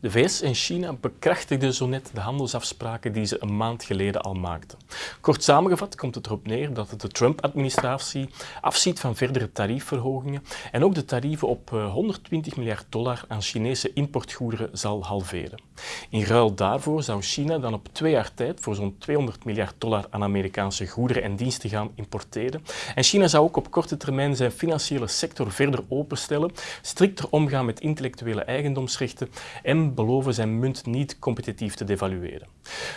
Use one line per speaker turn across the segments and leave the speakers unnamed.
De VS en China bekrachtigden zo net de handelsafspraken die ze een maand geleden al maakten. Kort samengevat komt het erop neer dat de Trump-administratie afziet van verdere tariefverhogingen en ook de tarieven op 120 eh, miljard dollar aan Chinese importgoederen zal halveren. In ruil daarvoor zou China dan op twee jaar tijd voor zo'n 200 miljard dollar aan Amerikaanse goederen en diensten gaan importeren. En China zou ook op korte termijn zijn financiële sector verder openstellen, strikter omgaan met intellectuele eigendomsrechten en beloven zijn munt niet competitief te devalueren.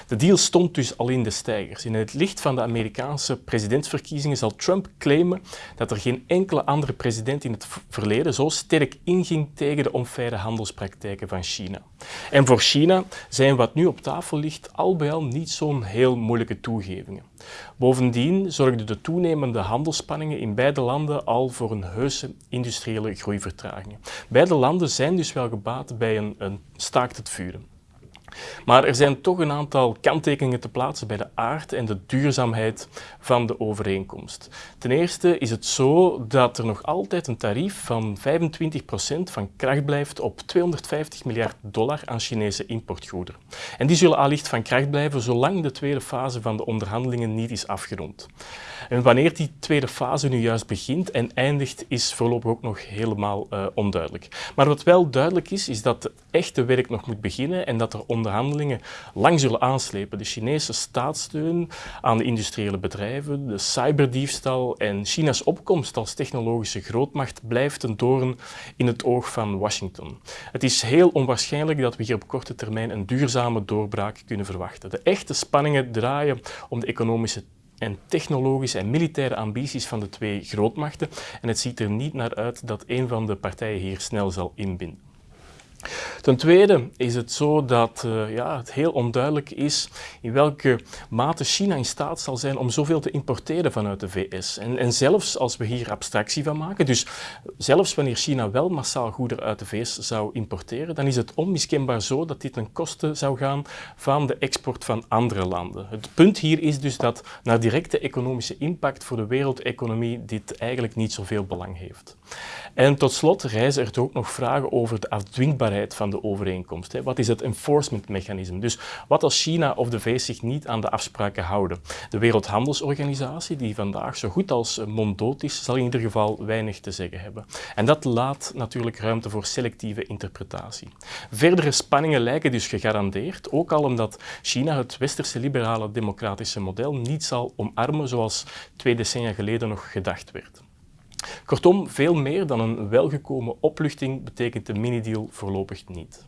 De deal stond dus al in de stijgers. In het licht van de Amerikaanse presidentsverkiezingen zal Trump claimen dat er geen enkele andere president in het verleden zo sterk inging tegen de onfaire handelspraktijken van China. En voor China zijn wat nu op tafel ligt al bij al niet zo'n heel moeilijke toegevingen. Bovendien zorgden de toenemende handelsspanningen in beide landen al voor een heuse industriële groeivertraging. Beide landen zijn dus wel gebaat bij een, een staakt het vuren. Maar er zijn toch een aantal kanttekeningen te plaatsen bij de aard en de duurzaamheid van de overeenkomst. Ten eerste is het zo dat er nog altijd een tarief van 25% van kracht blijft op 250 miljard dollar aan Chinese importgoederen. En die zullen allicht van kracht blijven zolang de tweede fase van de onderhandelingen niet is afgerond. En wanneer die tweede fase nu juist begint en eindigt, is voorlopig ook nog helemaal uh, onduidelijk. Maar wat wel duidelijk is, is dat het echte werk nog moet beginnen en dat er onderhandelingen lang zullen aanslepen. De Chinese staatssteun aan de industriële bedrijven, de cyberdiefstal en China's opkomst als technologische grootmacht blijft een doorn in het oog van Washington. Het is heel onwaarschijnlijk dat we hier op korte termijn een duurzame doorbraak kunnen verwachten. De echte spanningen draaien om de economische en technologische en militaire ambities van de twee grootmachten en het ziet er niet naar uit dat een van de partijen hier snel zal inbinden. Ten tweede is het zo dat uh, ja, het heel onduidelijk is in welke mate China in staat zal zijn om zoveel te importeren vanuit de VS. En, en, zelfs als we hier abstractie van maken, dus zelfs wanneer China wel massaal goederen uit de VS zou importeren, dan is het onmiskenbaar zo dat dit ten koste zou gaan van de export van andere landen. Het punt hier is dus dat naar directe economische impact voor de wereldeconomie dit eigenlijk niet zoveel belang heeft. En tot slot reizen er ook nog vragen over de afdwingbaarheid van de overeenkomst. Wat is het enforcement mechanisme? Dus wat als China of de VS zich niet aan de afspraken houden? De Wereldhandelsorganisatie, die vandaag zo goed als monddood is, zal in ieder geval weinig te zeggen hebben. En dat laat natuurlijk ruimte voor selectieve interpretatie. Verdere spanningen lijken dus gegarandeerd, ook al omdat China het westerse liberale democratische model niet zal omarmen zoals twee decennia geleden nog gedacht werd. Kortom, veel meer dan een welgekomen opluchting betekent de mini-deal voorlopig niet.